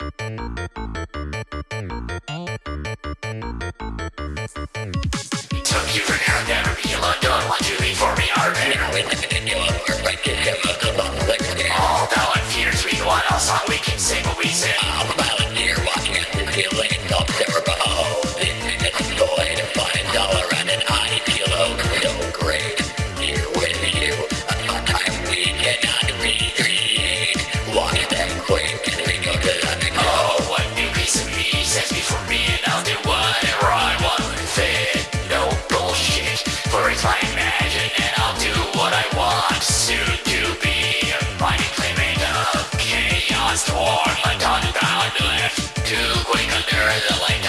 Took you for now, never be alone. Don't want to leave for imagine, and I'll do what I want. To be a mighty playmate of chaos, torn, like unbound, left. Too quick under the light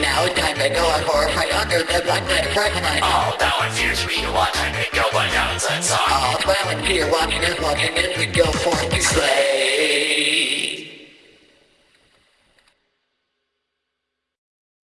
Now it's time to go on for a fight under the black night of Frankenstein. Although it fears we want time to go, now it's song. All and fear walking and walking as we go forth to slay.